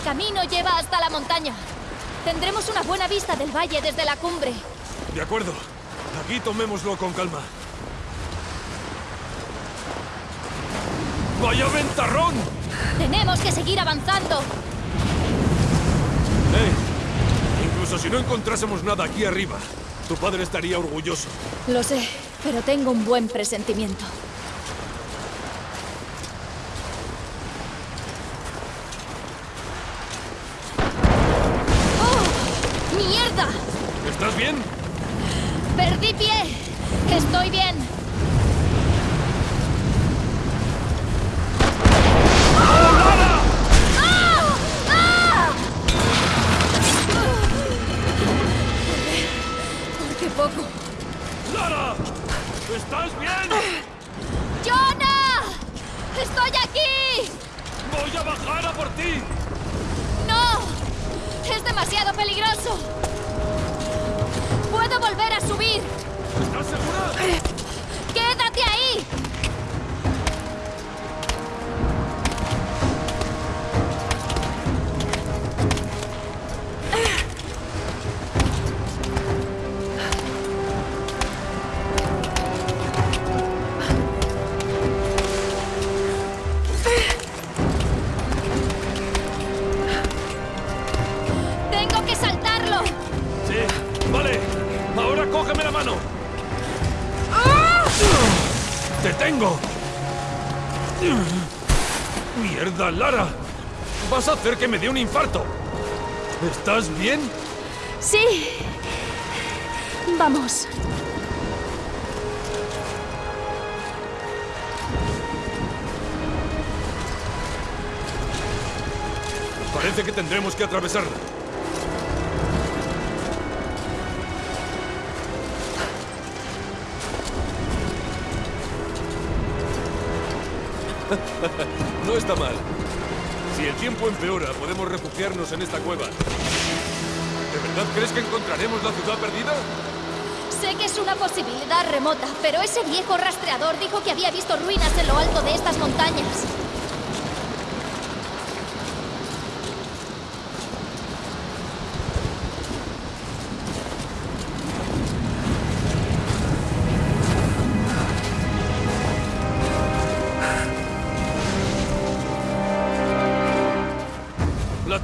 camino lleva hasta la montaña. Tendremos una buena vista del valle desde la cumbre. De acuerdo. Aquí tomémoslo con calma. ¡Vaya ventarrón! Tenemos que seguir avanzando. ¡Eh! Incluso si no encontrásemos nada aquí arriba, tu padre estaría orgulloso. Lo sé, pero tengo un buen presentimiento. ¡Mierda! ¿Estás bien? ¡Perdí pie! ¡Estoy bien! ¡Ah! ¡Ah! ¡Por qué poco! ¡Lara! ¿Estás bien? ¡Jonah! ¡Estoy aquí! ¡Voy a bajar a por ti! ¡No! ¡Es demasiado peligroso! ¡Puedo volver a subir! ¿Estás segura? ¡Quédate ahí! Tengo! ¡Mierda, Lara! Vas a hacer que me dé un infarto. ¿Estás bien? Sí. Vamos. Parece que tendremos que atravesarla. no está mal. Si el tiempo empeora, podemos refugiarnos en esta cueva. ¿De verdad crees que encontraremos la ciudad perdida? Sé que es una posibilidad remota, pero ese viejo rastreador dijo que había visto ruinas en lo alto de estas montañas.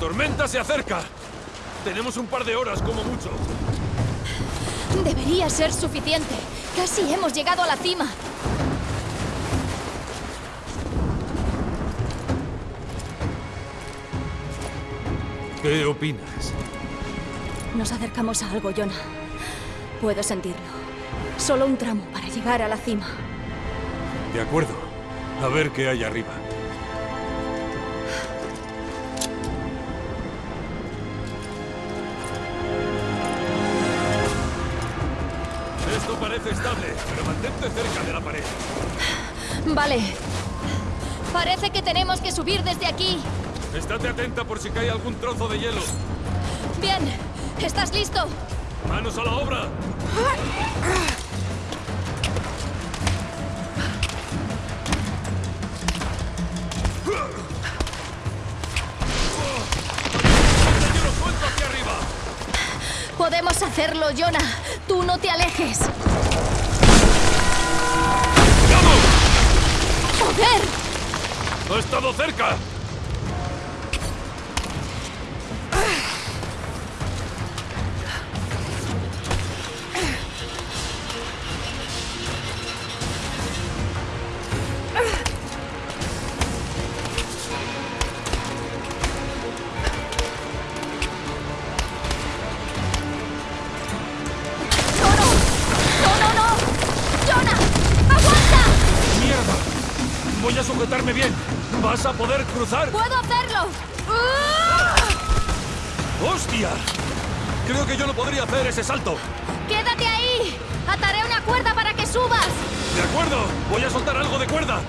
Tormenta se acerca! Tenemos un par de horas como mucho. Debería ser suficiente. Casi hemos llegado a la cima. ¿Qué opinas? Nos acercamos a algo, Jonah. Puedo sentirlo. Solo un tramo para llegar a la cima. De acuerdo. A ver qué hay arriba. Parece estable, pero mantente cerca de la pared. Vale. Parece que tenemos que subir desde aquí. Estate atenta por si cae algún trozo de hielo. Bien. ¿Estás listo? ¡Manos a la obra! Podemos hacerlo, Jonah. Tú no te alejes. ¡Ha estado cerca! Voy a sujetarme bien. ¿Vas a poder cruzar? ¡Puedo hacerlo! ¡Ah! ¡Hostia! Creo que yo no podría hacer ese salto. ¡Quédate ahí! ¡Ataré una cuerda para que subas! De acuerdo, voy a soltar algo de cuerda.